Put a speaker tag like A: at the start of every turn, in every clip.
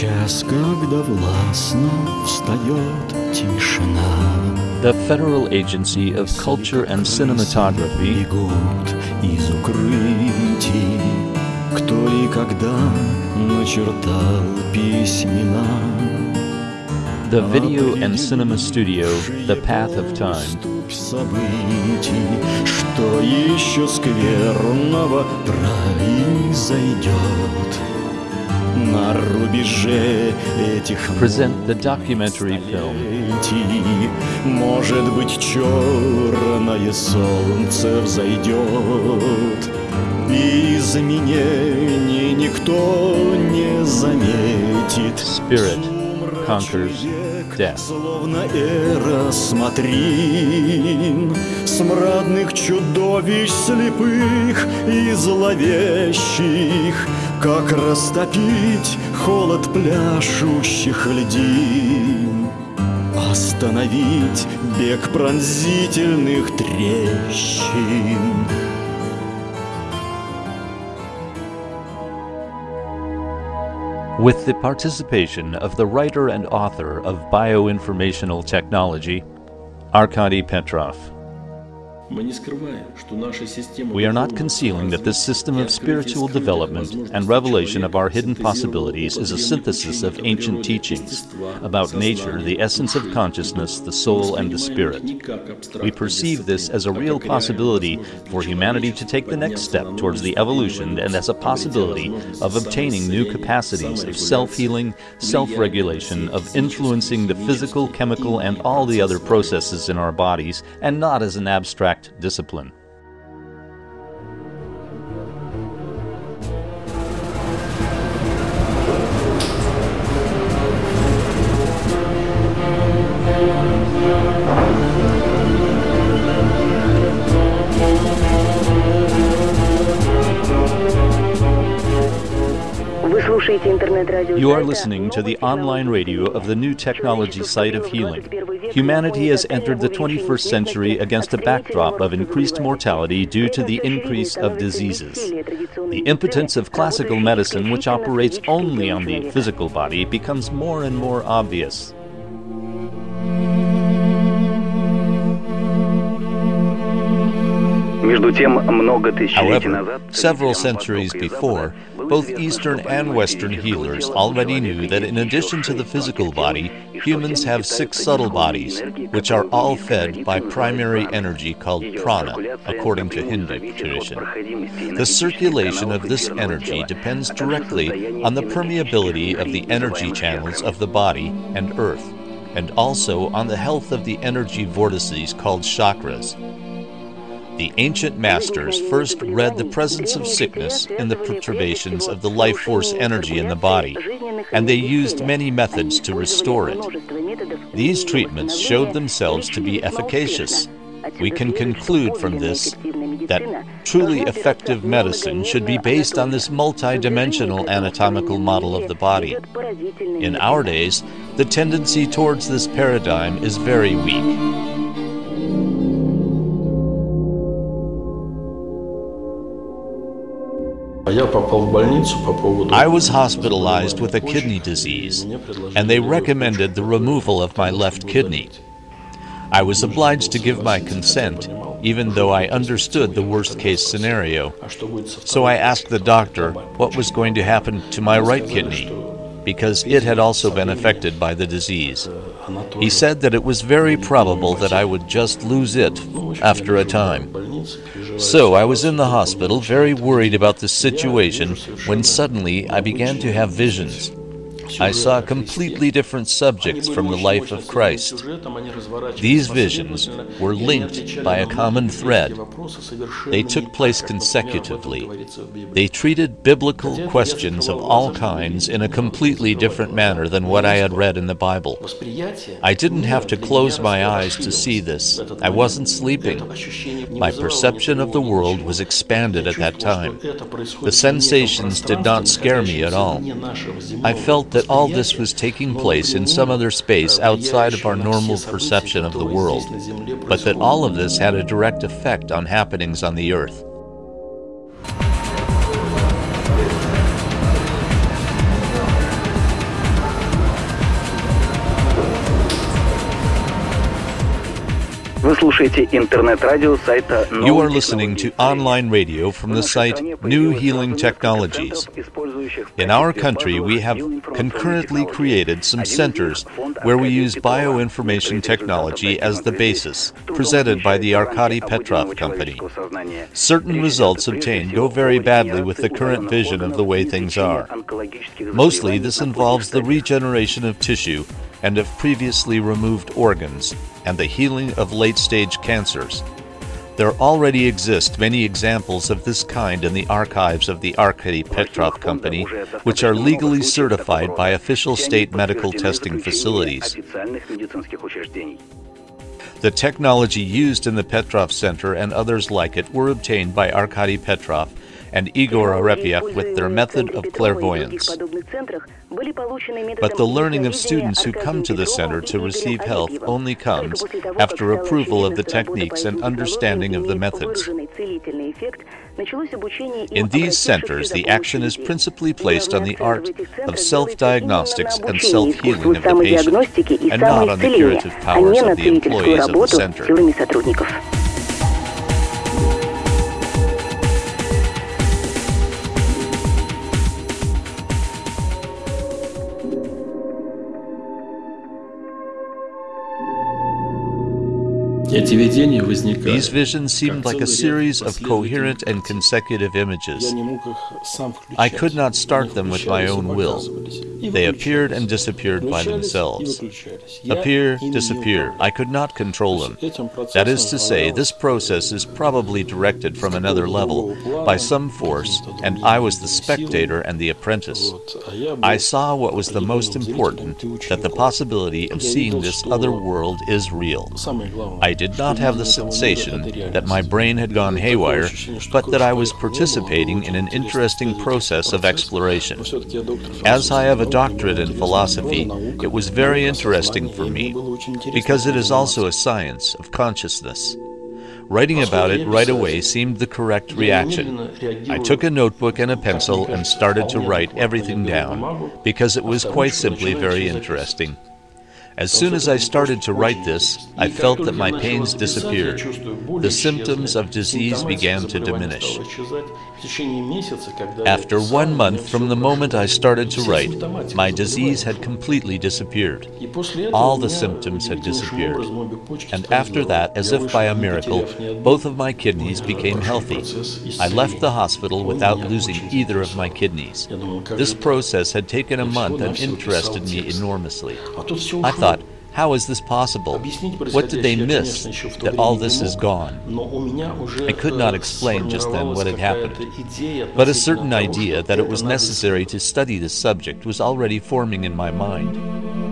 A: час, когда властно встает тишина.
B: The Federal Agency of Culture and Cinematography
A: Бегут из укрытий, кто и когда начертал письмена.
B: The Video and Cinema Studio, The Path of Time,
A: событий, что еще скверного произойдет
B: present the documentary film.
A: Может быть, черное солнце взойдет, и изменений никто не заметит.
B: Spirit conquers death.
A: Словно эра смотрин Смрадных чудовищ слепых и зловещих Как растопить холод пляшущих льдин Остановить бег пронзительных трещин
B: with the participation of the writer and author of Bioinformational Technology, Arkady Petrov. We are not concealing that this system of spiritual development and revelation of our hidden possibilities is a synthesis of ancient teachings about nature, the essence of consciousness, the soul, and the spirit. We perceive this as a real possibility for humanity to take the next step towards the evolution and as a possibility of obtaining new capacities of self-healing, self-regulation, of influencing the physical, chemical, and all the other processes in our bodies, and not as an abstract discipline. You are listening to the online radio of the new technology site of healing. Humanity has entered the 21st century against a backdrop of increased mortality due to the increase of diseases. The impotence of classical medicine, which operates only on the physical body, becomes more and more obvious. However, several centuries before, both Eastern and Western healers already knew that in addition to the physical body, humans have six subtle bodies, which are all fed by primary energy called prana, according to Hindu tradition. The circulation of this energy depends directly on the permeability of the energy channels of the body and earth, and also on the health of the energy vortices called chakras, the ancient masters first read the presence of sickness in the perturbations of the life force energy in the body, and they used many methods to restore it. These treatments showed themselves to be efficacious. We can conclude from this that truly effective medicine should be based on this multidimensional anatomical model of the body. In our days, the tendency towards this paradigm is very weak. I was hospitalized with a kidney disease, and they recommended the removal of my left kidney. I was obliged to give my consent, even though I understood the worst-case scenario. So I asked the doctor what was going to happen to my right kidney, because it had also been affected by the disease. He said that it was very probable that I would just lose it after a time. So I was in the hospital, very worried about the situation, when suddenly I began to have visions. I saw completely different subjects from the life of Christ. These visions were linked by a common thread. They took place consecutively. They treated biblical questions of all kinds in a completely different manner than what I had read in the Bible. I didn't have to close my eyes to see this. I wasn't sleeping. My perception of the world was expanded at that time. The sensations did not scare me at all. I felt that all this was taking place in some other space outside of our normal perception of the world, but that all of this had a direct effect on happenings on the earth.
C: Вы слушаете интернет-радио сайта
B: You are listening to online radio from the site New Healing Technologies. In our country, we have concurrently created some centers where we use bioinformation technology as the basis, presented by the Arkady Petrov Company. Certain results obtained go very badly with the current vision of the way things are. Mostly, this involves the regeneration of tissue and of previously removed organs and the healing of late stage cancers. There already exist many examples of this kind in the archives of the Arkady Petrov Company, which are legally certified by official state medical testing facilities. The technology used in the Petrov Center and others like it were obtained by Arkady Petrov and Igor Arepiev with their method of clairvoyance. But the learning of students who come to the center to receive health only comes after approval of the techniques and understanding of the methods. In these centers, the action is principally placed on the art of self diagnostics and self healing of the patient, and not on the curative powers of the employees of the center. These visions seemed like a series of coherent and consecutive images. I could not start them with my own will. They appeared and disappeared by themselves. Appear, disappear. I could not control them. That is to say, this process is probably directed from another level by some force, and I was the spectator and the apprentice. I saw what was the most important that the possibility of seeing this other world is real. I did not have the sensation that my brain had gone haywire, but that I was participating in an interesting process of exploration. As I have a doctorate in philosophy, it was very interesting for me because it is also a science of consciousness. Writing about it right away seemed the correct reaction. I took a notebook and a pencil and started to write everything down because it was quite simply very interesting. As soon as I started to write this, I felt that my pains disappeared. The symptoms of disease began to diminish. After one month from the moment I started to write, my disease had completely disappeared. All the symptoms had disappeared. And after that, as if by a miracle, both of my kidneys became healthy. I left the hospital without losing either of my kidneys. This process had taken a month and interested me enormously. I thought, how is this possible? What did they miss that all this is gone? I could not explain just then what had happened, but a certain idea that it was necessary to study this subject was already forming in my mind.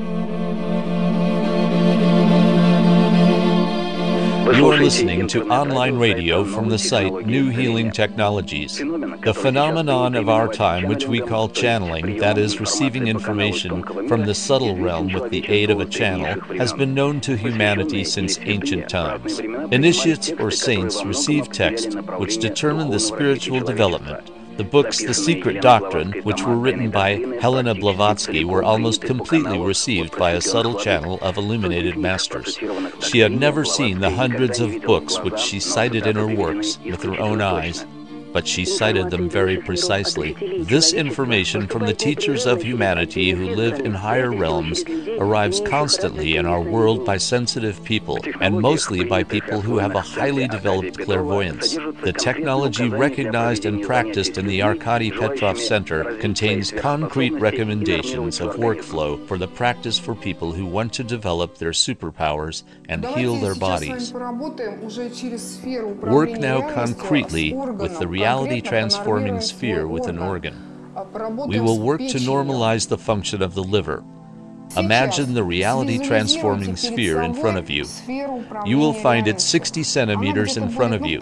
B: You are listening to online radio from the site New Healing Technologies. The phenomenon of our time, which we call channeling, that is, receiving information from the subtle realm with the aid of a channel, has been known to humanity since ancient times. Initiates or saints receive texts which determine the spiritual development. The books The Secret Doctrine, which were written by Helena Blavatsky, were almost completely received by a subtle channel of illuminated masters. She had never seen the hundreds of books which she cited in her works with her own eyes, but she cited them very precisely. This information from the teachers of humanity who live in higher realms arrives constantly in our world by sensitive people, and mostly by people who have a highly developed clairvoyance. The technology recognized and practiced in the Arkady Petrov Center contains concrete recommendations of workflow for the practice for people who want to develop their superpowers and heal their bodies. Work now concretely with the reality transforming sphere with an organ. We will work to normalize the function of the liver. Imagine the reality transforming sphere in front of you. You will find it 60 centimeters in front of you.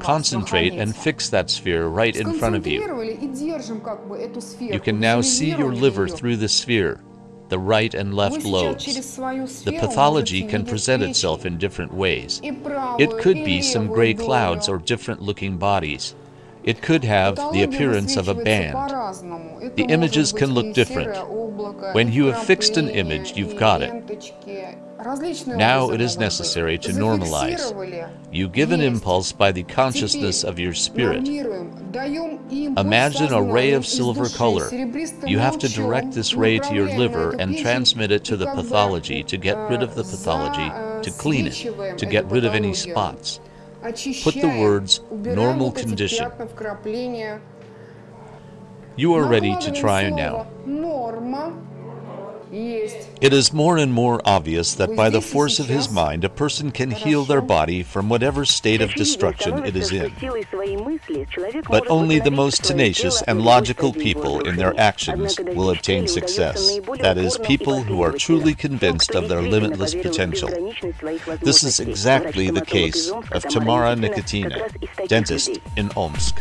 B: Concentrate and fix that sphere right in front of you. You can now see your liver through the sphere the right and left lobes. The pathology can present itself in different ways. It could be some gray clouds or different looking bodies. It could have the appearance of a band. The images can look different. When you have fixed an image, you've got it. Now it is necessary to normalize. You give an impulse by the consciousness of your spirit. Imagine a ray of silver color. You have to direct this ray to your liver and transmit it to the pathology to get rid of the pathology, to clean it, to get rid of any spots. Put the words normal condition. You are ready to try now. It is more and more obvious that by the force of his mind, a person can heal their body from whatever state of destruction it is in. But only the most tenacious and logical people in their actions will obtain success. That is, people who are truly convinced of their limitless potential. This is exactly the case of Tamara Nikotina, dentist in Omsk.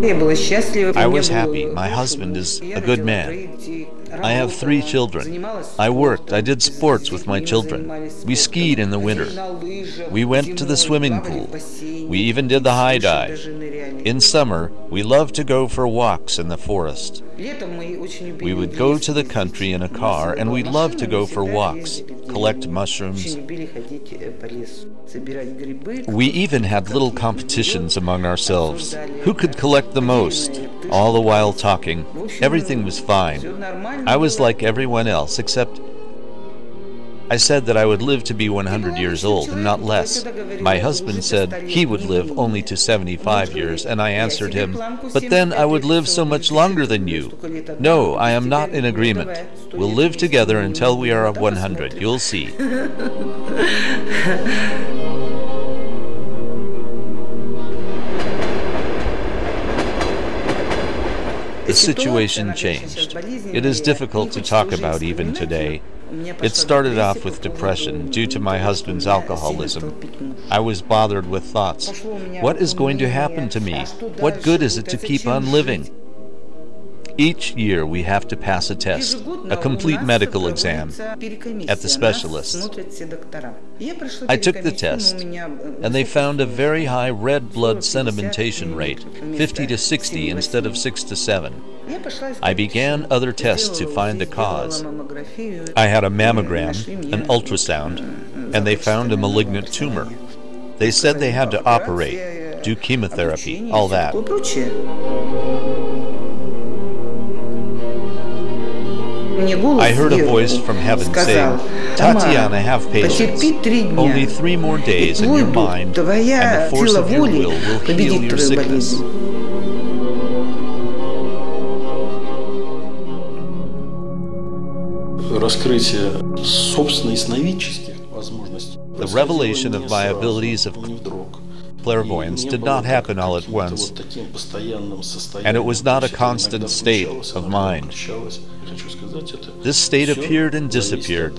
B: I was happy. My husband is a good man. I have three children. I worked. I did sports with my children. We skied in the winter. We went to the swimming pool. We even did the high dive. In summer, we loved to go for walks in the forest. We would go to the country in a car and we loved to go for walks, collect mushrooms. We even had little competitions among ourselves. Who could collect the most? All the while talking. Everything was fine. I was like everyone else, except I said that I would live to be 100 years old and not less. My husband said he would live only to 75 years, and I answered him, But then I would live so much longer than you. No, I am not in agreement. We'll live together until we are 100. You'll see. The situation changed. It is difficult to talk about even today. It started off with depression due to my husband's alcoholism. I was bothered with thoughts. What is going to happen to me? What good is it to keep on living? Each year we have to pass a test, a complete medical exam, at the specialists. I took the test, and they found a very high red blood sedimentation rate, 50 to 60 instead of 6 to 7. I began other tests to find the cause. I had a mammogram, an ultrasound, and they found a malignant tumor. They said they had to operate, do chemotherapy, all that. I heard a voice from heaven saying, Tatiana, have patience. Only three more days and your mind and the force of your will will heal your sickness. The revelation of my abilities of clairvoyance did not happen all at once, and it was not a constant state of mind. This state appeared and disappeared.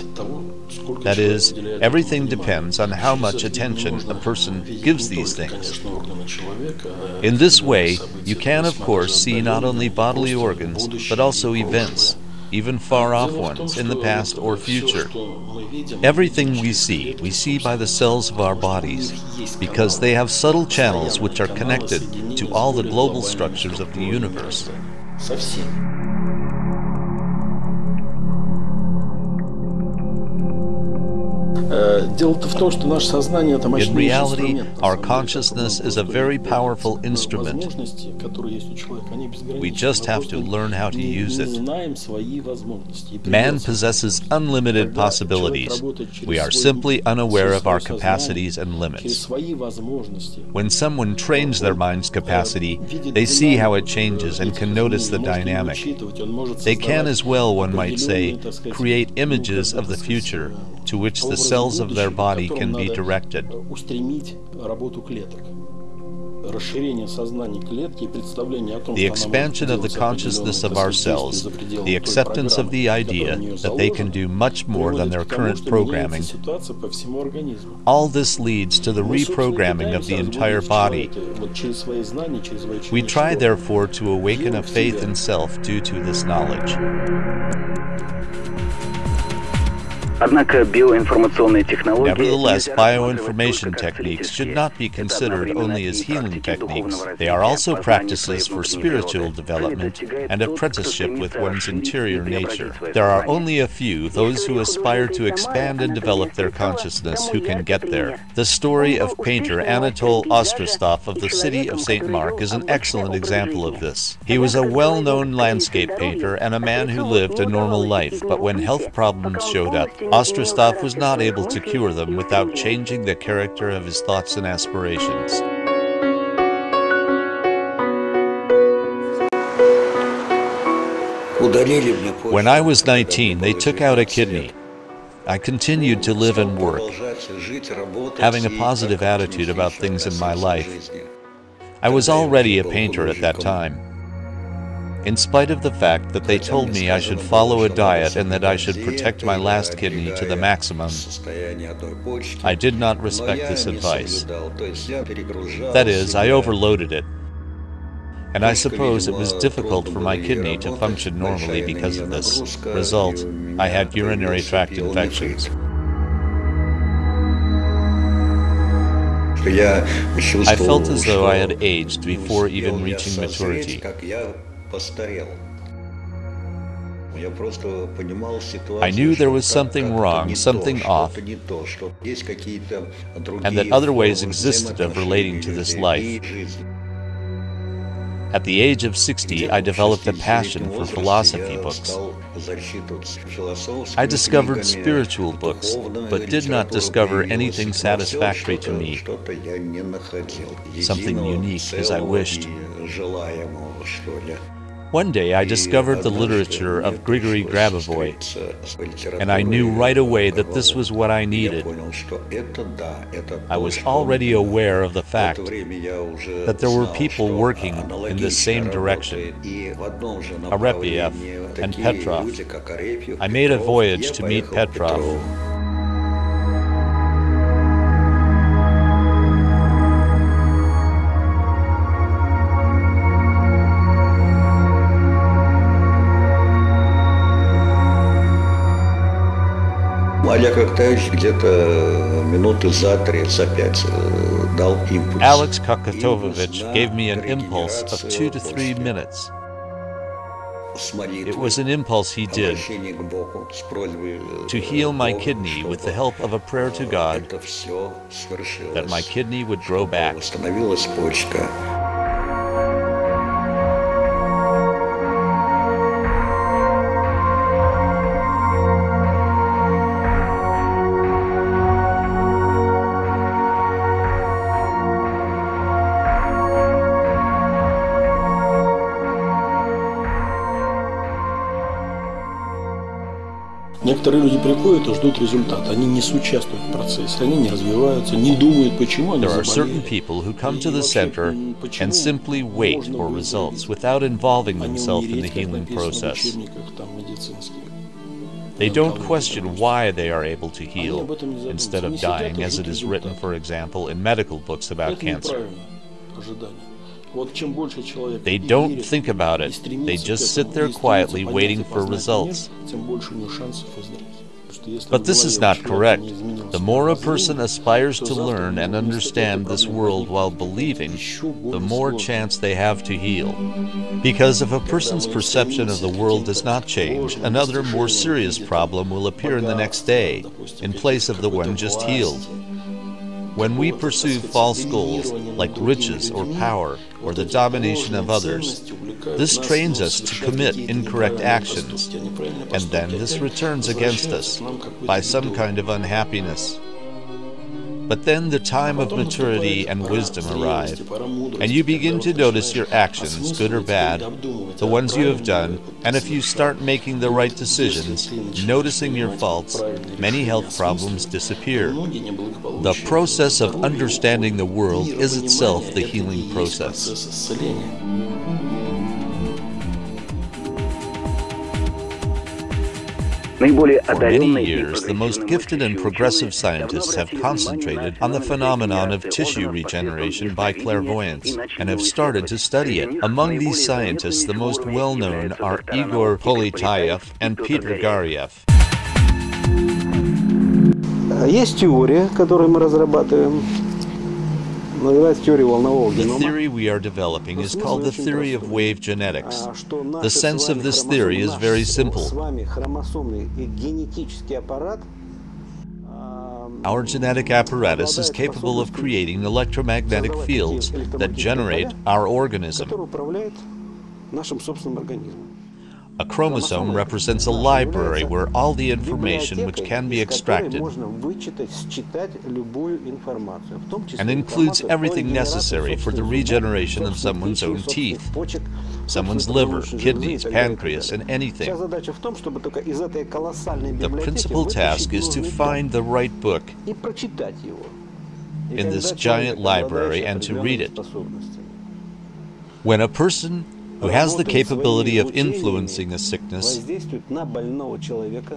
B: That is, everything depends on how much attention a person gives these things. In this way, you can, of course, see not only bodily organs, but also events, even far off ones, in the past or future. Everything we see, we see by the cells of our bodies, because they have subtle channels which are connected to all the global structures of the universe.
D: In
B: reality, our consciousness is a very powerful instrument. We just have to learn how to use it. Man possesses unlimited possibilities. We are simply unaware of our capacities and limits. When someone trains their mind's capacity, they see how it changes and can notice the dynamic. They can as well, one might say, create images of the future to which the cells of their body can be directed. The expansion of the consciousness of our cells, the acceptance of the idea that they can do much more than their current programming, all this leads to the reprogramming of the entire body. We try, therefore, to awaken a faith in self due to this knowledge. Nevertheless, bioinformation techniques should not be considered only as healing techniques. They are also practices for spiritual development and apprenticeship with one's interior nature. There are only a few, those who aspire to expand and develop their consciousness, who can get there. The story of painter Anatole Ostrostov of the city of St. Mark is an excellent example of this. He was a well known landscape painter and a man who lived a normal life, but when health problems showed up, Ostrostov was not able to cure them without changing the character of his thoughts and aspirations. When I was 19, they took out a kidney. I continued to live and work, having a positive attitude about things in my life. I was already a painter at that time. In spite of the fact that they told me I should follow a diet and that I should protect my last kidney to the maximum, I did not respect this advice. That is, I overloaded it. And I suppose it was difficult for my kidney to function normally because of this. Result, I had urinary tract infections. I felt as though I had aged before even reaching maturity. I knew there was something wrong, something off, and that other ways existed of relating to this life. At the age of 60, I developed a passion for philosophy books. I discovered spiritual books, but did not discover anything satisfactory to me, something unique as I wished. One day I discovered the literature of Grigory Grabovoy, and I knew right away that this was what I needed. I was already aware of the fact that there were people working in the same direction, Arepiev and Petrov. I made a voyage to meet Petrov.
E: я как-то где-то минуты за три, за пять дал импульс.
B: Alex Kokotovovich gave me an impulse of two to three minutes. It was an impulse he did to heal my kidney with the help of a prayer to God that my kidney would grow back.
D: Некоторые люди приходят и ждут результата. Они не соучаствуют в процессе, они не развиваются, не думают, почему они
B: There are certain people who come to the center and simply wait for results without involving themselves in the healing process. They don't question why they are able to heal instead of dying, as it is written, for example, in medical books about cancer. They don't think about it. They just sit there quietly waiting for results. But this is not correct. The more a person aspires to learn and understand this world while believing, the more chance they have to heal. Because if a person's perception of the world does not change, another more serious problem will appear in the next day, in place of the one just healed. When we pursue false goals like riches or power or the domination of others, this trains us to commit incorrect actions, and then this returns against us by some kind of unhappiness. But then the time of maturity and wisdom arrive, and you begin to notice your actions, good or bad, the ones you have done, and if you start making the right decisions, noticing your faults, many health problems disappear. The process of understanding the world is itself the healing process. For many years, the most gifted and progressive scientists have concentrated on the phenomenon of tissue regeneration by clairvoyance and have started to study it. Among these scientists, the most well-known are Igor Politayev and Peter Garyaev.
F: Есть теория, которую мы разрабатываем,
B: the theory we are developing is called the theory of wave genetics. The sense of this theory is very simple. Our genetic apparatus is capable of creating electromagnetic fields that generate our organism. A chromosome represents a library where all the information which can be extracted and includes everything necessary for the regeneration of someone's own teeth, someone's liver, kidneys, pancreas, and anything. The principal task is to find the right book in this giant library and to read it. When a person who has the capability of influencing a sickness,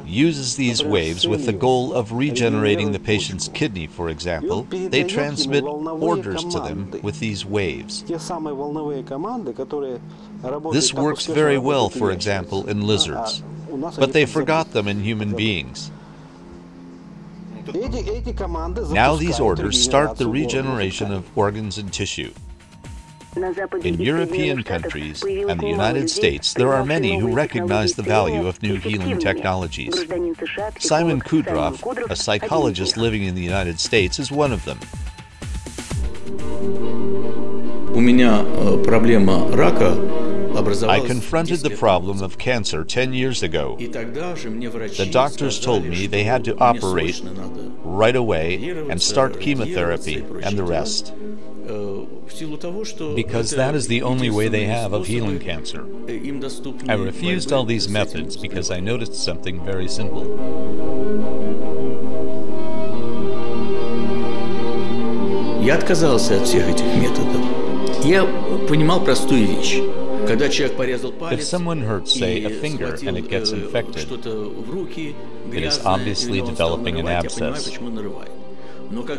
B: uses these waves with the goal of regenerating the patient's kidney, for example, they transmit orders to them with these waves. This works very well, for example, in lizards, but they forgot them in human beings. Now these orders start the regeneration of organs and tissue. In European countries and the United States, there are many who recognize the value of new healing technologies. Simon
G: Kudroff,
B: a psychologist living in the United States, is one of them. I confronted the problem of cancer 10 years ago. The doctors told me they had to operate right away and start chemotherapy and the rest because
D: это
B: that is the only way they
D: единственные
B: have of healing
D: способы,
B: cancer.
D: э, им доступны
B: I refused
D: борьбы
B: all these
D: с этим
B: methods because I
D: заболеванием.
B: noticed something very simple.
D: Я отказался от всех этих методов. Я понимал простую вещь. Когда человек порезал палец
B: someone hurts, say,
D: и
B: a finger
D: схватил,
B: and it gets
D: э,
B: infected,
D: что-то в руки,
B: it is
D: грязное,
B: obviously
D: и он стал
B: developing an
D: нарывать, я понимаю,
B: abscess.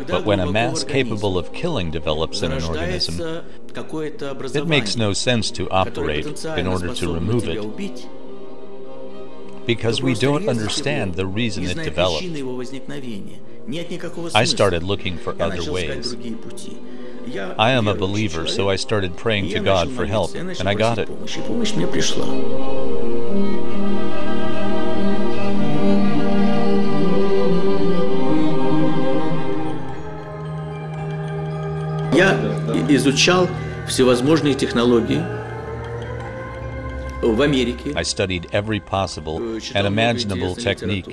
B: But when a mass capable of killing develops in an organism, it makes no sense to operate in order to remove it because we don't understand the reason it developed. I started looking for other ways. I am a believer, so I started praying to God for help, and I got it.
D: Я изучал всевозможные технологии в Америке.
B: I studied every possible
D: э,
B: and imaginable technique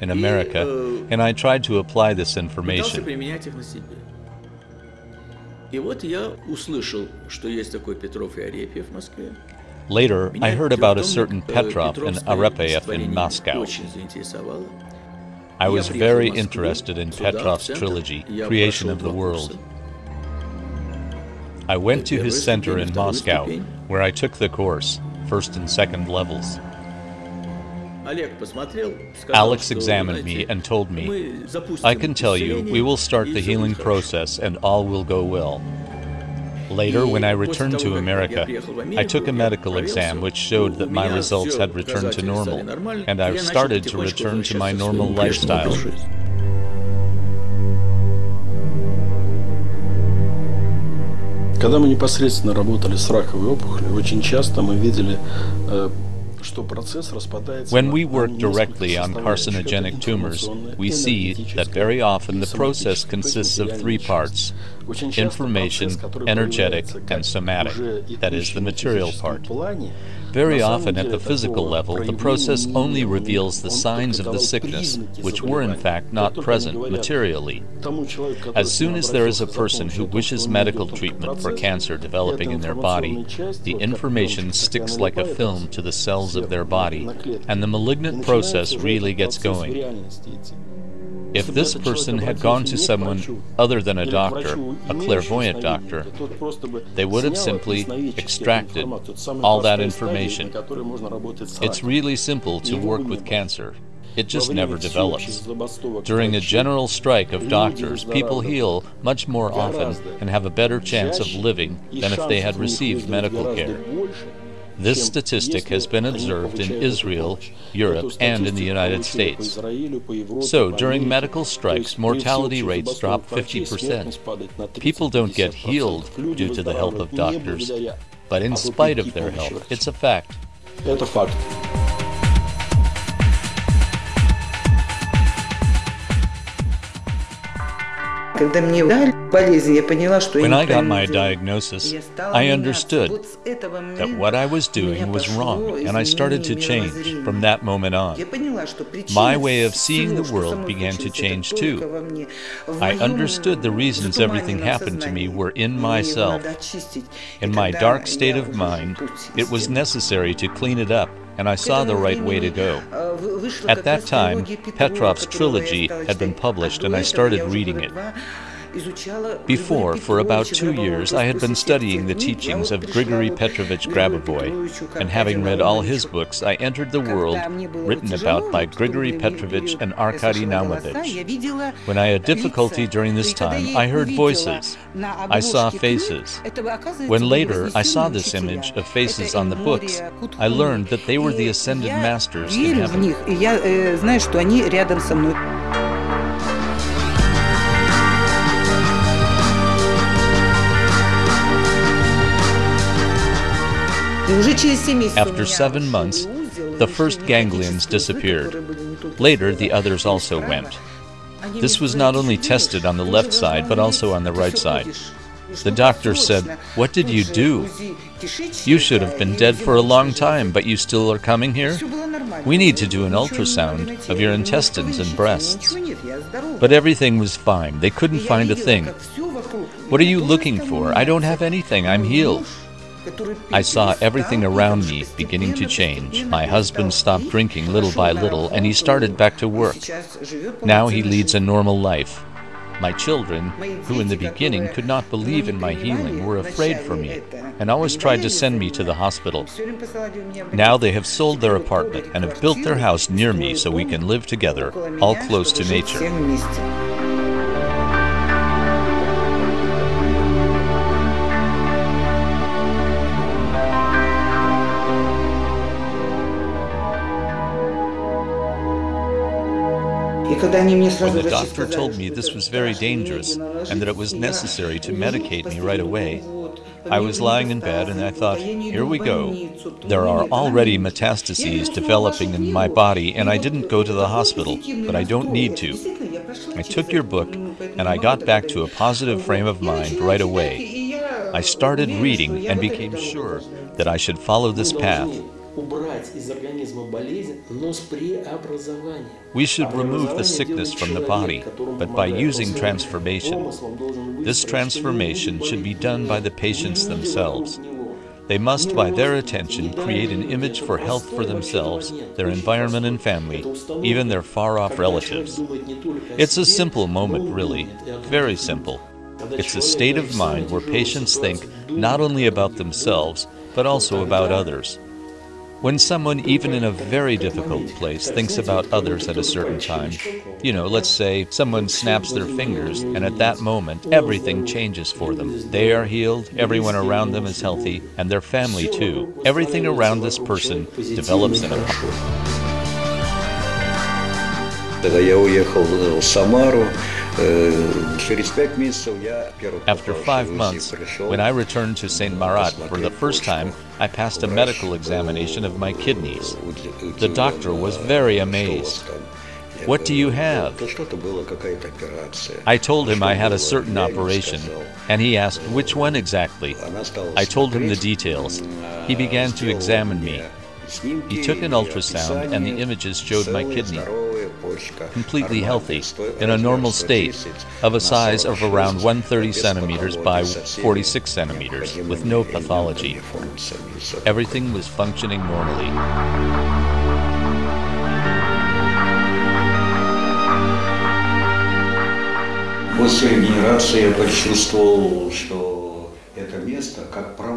B: in America, and I tried to apply this information.
D: И вот я услышал, что есть такой Петров и Арефьев в Москве.
B: Later, I heard about a certain
D: э,
B: Petrov and
D: Петровское
B: Arepiev in Moscow.
D: очень заинтересовало.
B: I was very interested in Petrov's trilogy, Creation of the World. I went to his center in Moscow, where I took the course, first and second levels. Alex examined me and told me, I can tell you, we will start the healing process and all will go well. Later, when I returned to America, I took a medical exam which showed that my results had returned to normal, and I've started to return to my normal lifestyle.
D: Когда мы непосредственно работали с раковой опухолью, очень часто мы видели,
B: when we work directly on carcinogenic tumors, we see that very often the process consists of three parts information, energetic, and somatic, that is, the material part. Very often at the physical level, the process only reveals the signs of the sickness, which were in fact not present materially. As soon as there is a person who wishes medical treatment for cancer developing in their body, the information sticks like a film to the cells of their body, and the malignant process really gets going. If this person had gone to someone other than a doctor, a clairvoyant doctor, they would have simply extracted all that information. It's really simple to work with cancer. It just never develops. During a general strike of doctors, people heal much more often and have a better chance of living than if they had received medical care. This statistic has been observed in Israel, Europe, and in the United States. So, during medical strikes, mortality rates drop 50%. People don't get healed due to the help of doctors, but in spite of their help, it's a fact.
H: Когда мне дали болезнь, я поняла, что
B: When
H: я
B: I got
H: неправильно
B: my
H: делаю.
B: diagnosis,
H: Я стала
B: I
H: меняться.
B: understood
H: Вот с этого
B: that
H: момента
B: what I was
H: у меня
B: doing was
H: пошло
B: wrong, and I started to
H: изменение
B: change
H: мировоззрения.
B: from that moment
H: Я
B: on.
H: поняла, что причина
B: My way of seeing
H: всего,
B: the
H: что
B: world
H: со мной
B: began to
H: случилось, это
B: change
H: только
B: too.
H: во мне. В
B: I
H: моем
B: understood the reasons everything
H: затуманенном
B: happened to me
H: сознании.
B: were in
H: Мне его
B: myself.
H: надо очистить. И
B: In my
H: когда
B: dark state
H: я
B: of
H: уже
B: mind,
H: путь
B: it was
H: сделала,
B: necessary to clean it up, and I saw the right way to go. At that time, Petrov's trilogy had been published and I started reading it. Before, for about two years, I had been studying the teachings of Grigory Petrovich
H: Grabovoi,
B: and having read all his books, I entered the world written about by Grigory Petrovich and Arkady Naumovich. When I had difficulty during this time, I heard voices. I saw faces. When later I saw this image of faces on the books, I learned that they were the ascended masters in heaven. After seven months, the first ganglions disappeared. Later, the others also went. This was not only tested on the left side, but also on the right side. The doctor said, What did you do? You should have been dead for a long time, but you still are coming here? We need to do an ultrasound of your intestines and breasts. But everything was fine. They couldn't find a thing. What are you looking for? I don't have anything. I'm healed. I saw everything around me beginning to change. My husband stopped drinking little by little and he started back to work. Now he leads a normal life. My children, who in the beginning could not believe in my healing, were afraid for me and always tried to send me to the hospital. Now they have sold their apartment and have built their house near me so we can live together, all close to nature. When the doctor told me this was very dangerous and that it was necessary to medicate me right away, I was lying in bed and I thought, here we go. There are already metastases developing in my body and I didn't go to the hospital, but I don't need to. I took your book and I got back to a positive frame of mind right away. I started reading and became sure that I should follow this path. We should remove the sickness from the body, but by using transformation. This transformation should be done by the patients themselves. They must, by their attention, create an image for health for themselves, their environment and family, even their far off relatives. It's a simple moment, really, very simple. It's a state of mind where patients think not only about themselves, but also about others. When someone, even in a very difficult place, thinks about others at a certain time, you know, let's say someone snaps their fingers, and at that moment, everything changes for them. They are healed, everyone around them is healthy, and their family too. Everything around this person develops in a
E: Когда я уехал в Самару, uh,
B: After five months, when I returned to St. Marat for the first time, I passed a medical examination of my kidneys. The doctor was very amazed. What do you have? I told him I had a certain operation, and he asked which one exactly. I told him the details. He began to examine me. He took an ultrasound, and the images showed my kidney completely healthy, in a normal state, of a size of around 130 centimeters by 46 centimeters, with no pathology. Everything was functioning normally.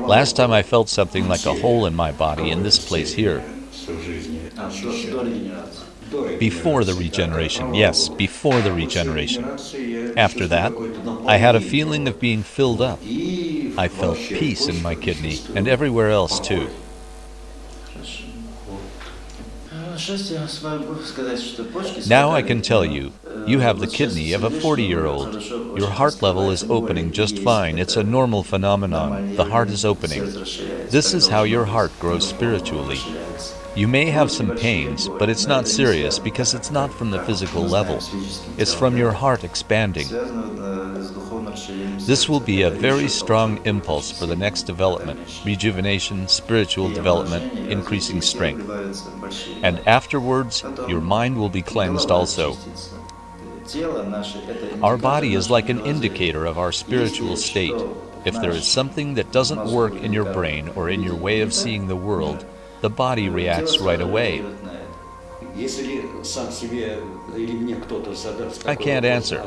B: Last time I felt something like a hole in my body in this place here. Before the regeneration, yes, before the regeneration. After that, I had a feeling of being filled up. I felt peace in my kidney and everywhere else too. Now I can tell you, you have the kidney of a 40-year-old. Your heart level is opening just fine. It's a normal phenomenon. The heart is opening. This is how your heart grows spiritually. You may have some pains, but it's not serious because it's not from the physical level. It's from your heart expanding. This will be a very strong impulse for the next development, rejuvenation, spiritual development, increasing strength. And afterwards, your mind will be cleansed also. Our body is like an indicator of our spiritual state. If there is something that doesn't work in your brain or in your way of seeing the world, the body reacts right away. I can't answer,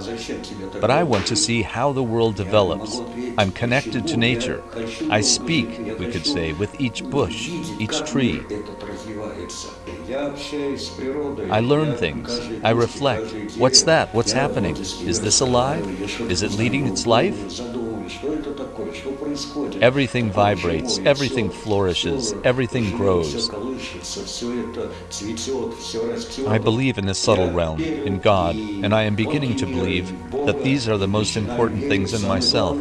B: but I want to see how the world develops. I'm connected to nature. I speak, we could say, with each bush, each tree. I learn things. I reflect. What's that? What's happening? Is this alive? Is it leading its life? Everything vibrates, everything flourishes, everything grows. I believe in the subtle realm, in God, and I am beginning to believe that these are the most important things in myself.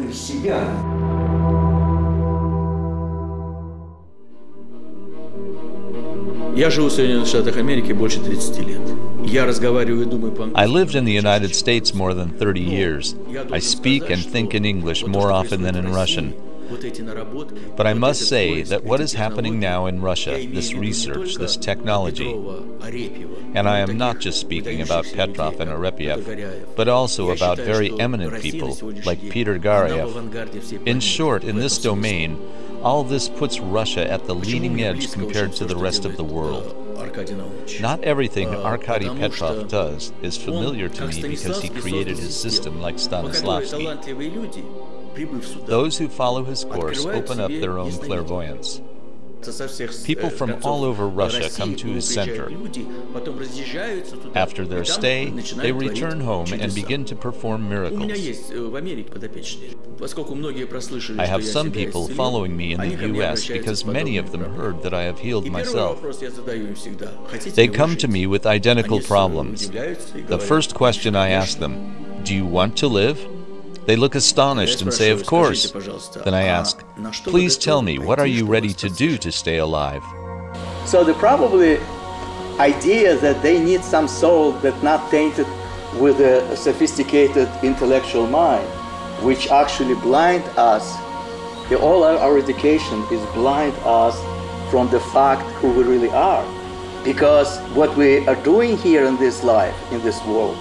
D: Я живу в Соединенных Штатах Америки больше 30 лет.
B: I lived in the United States more than 30 years. I speak and think in English more often than in Russian. But I must say that what is happening now in Russia, this research, this technology, and I am not just speaking about Petrov and Arepiev, but also about very eminent people like Peter Garyaev. In short, in this domain, all this puts Russia at the leading edge compared to the rest of the world. Not everything Arkady Petrov does is familiar to me because he created his system like Stanislavski. Those who follow his course open up their own clairvoyance. People from all over Russia come to his center. After their stay, they return home and begin to perform miracles. I have some people following me in the U.S. because many of them heard that I have healed myself. They come to me with identical problems. The first question I ask them, Do you want to live? They look astonished and say, Of course. Then I ask, Please tell me, what are you ready to do to stay alive?
I: So the probably idea that they need some soul that not tainted with a sophisticated intellectual mind, which actually blind us. All our, our education is blind us from the fact who we really are. Because what we are doing here in this life, in this world,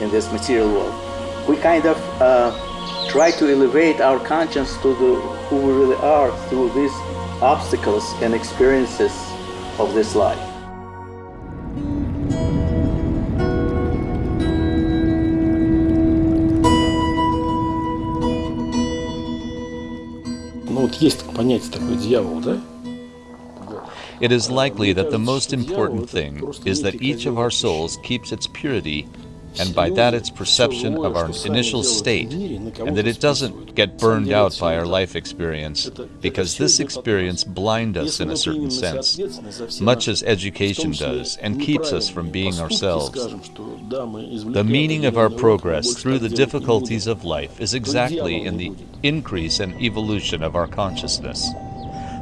I: in this material world, we kind of uh, try to elevate our conscience to the, who we really are through these obstacles and experiences of this life.
B: It is likely that the most important thing is that each of our souls keeps its purity and by that its perception of our initial state, and that it doesn't get burned out by our life experience, because this experience blinds us in a certain sense, much as education does, and keeps us from being ourselves. The meaning of our progress through the difficulties of life is exactly in the increase and evolution of our consciousness.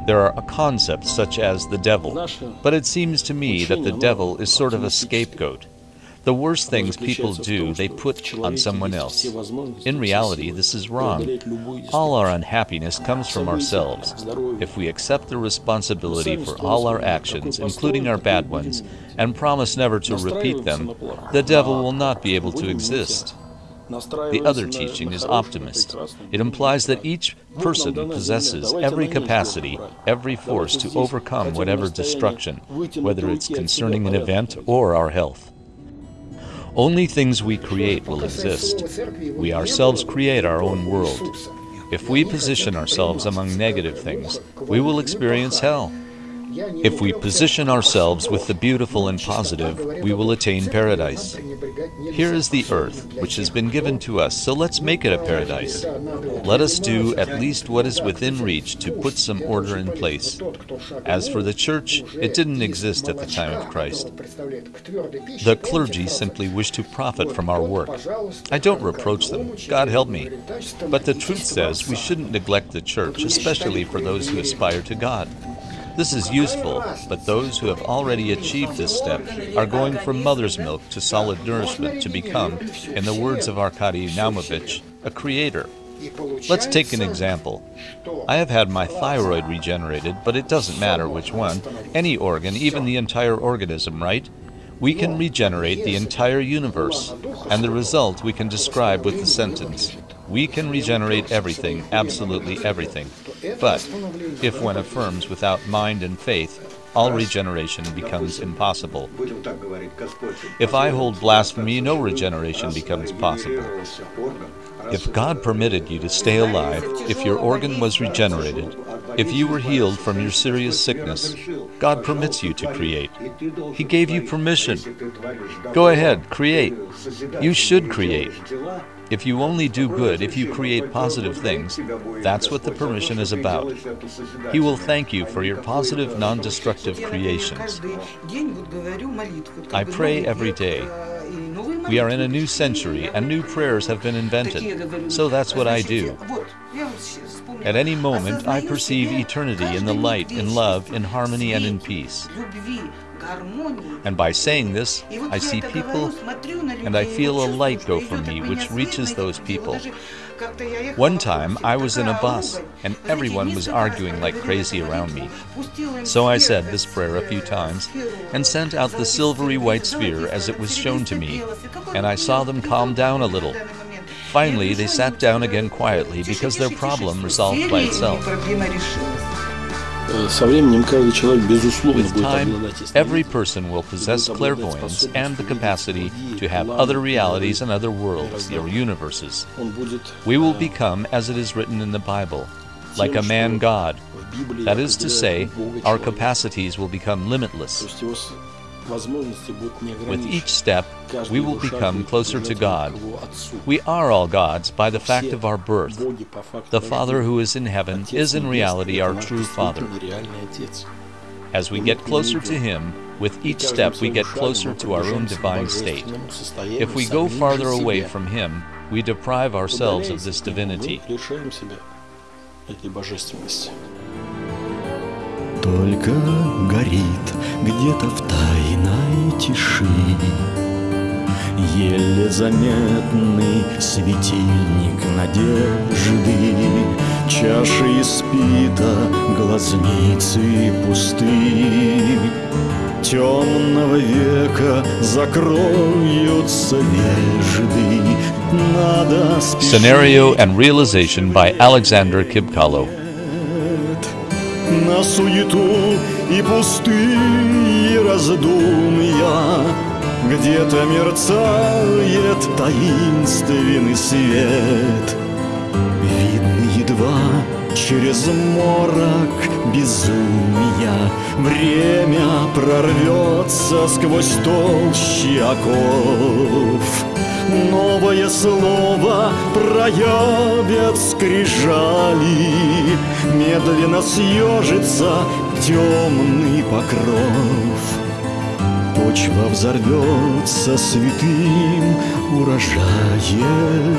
B: There are concepts such as the devil, but it seems to me that the devil is sort of a scapegoat. The worst things people do, they put on someone else. In reality, this is wrong. All our unhappiness comes from ourselves. If we accept the responsibility for all our actions, including our bad ones, and promise never to repeat them, the devil will not be able to exist. The other teaching is optimist. It implies that each person possesses every capacity, every force to overcome whatever destruction, whether it's concerning an event or our health. Only things we create will exist. We ourselves create our own world. If we position ourselves among negative things, we will experience hell. If we position ourselves with the beautiful and positive, we will attain paradise. Here is the earth, which has been given to us, so let's make it a paradise. Let us do at least what is within reach to put some order in place. As for the church, it didn't exist at the time of Christ. The clergy simply wish to profit from our work. I don't reproach them, God help me. But the truth says we shouldn't neglect the church, especially for those who aspire to God. This is useful, but those who have already achieved this step are going from mother's milk to solid nourishment to become, in the words of Arkady Naumovich, a creator. Let's take an example. I have had my thyroid regenerated, but it doesn't matter which one. Any organ, even the entire organism, right? We can regenerate the entire universe, and the result we can describe with the sentence we can regenerate everything, absolutely everything. But if one affirms without mind and faith, all regeneration becomes impossible. If I hold blasphemy, no regeneration becomes possible. If God permitted you to stay alive, if your organ was regenerated, if you were healed from your serious sickness, God permits you to create. He gave you permission. Go ahead, create. You should create. If you only do good, if you create positive things, that's what the permission is about. He will thank you for your positive, non destructive creations. I pray every day. We are in a new century, and new prayers have been invented. So that's what I do. At any moment, I perceive eternity in the light, in love, in harmony, and in peace. And by saying this, I see people and I feel a light go from me which reaches those people. One time I was in a bus and everyone was arguing like crazy around me. So I said this prayer a few times and sent out the silvery white sphere as it was shown to me, and I saw them calm down a little. Finally, they sat down again quietly because their problem resolved by itself. With time, every person will possess clairvoyance and the capacity to have other realities and other worlds, or universes. We will become, as it is written in the Bible, like a man God. That is to say, our capacities will become limitless. With each step, we will become closer to God. We are all gods by the fact of our birth. The Father who is in heaven is in reality our true Father. As we get closer to Him, with each step we get closer to our own divine state. If we go farther away from Him, we deprive ourselves of this divinity.
A: Только горит где-то в тайной тиши. Еле заметный светильник надежды Чаши испита, глазницы пусты. Темного века закроются вежды Надо спешить.
B: Scenario and realization by Alexander Kibkalo.
A: Суету и пустые раздумья. Где-то мерцает таинственный свет. Видно едва через морок безумия. Время прорвется сквозь толщи оков Новое слово проявят скрижали. Медленно съежится темный покров. Почва взорвется святым урожаем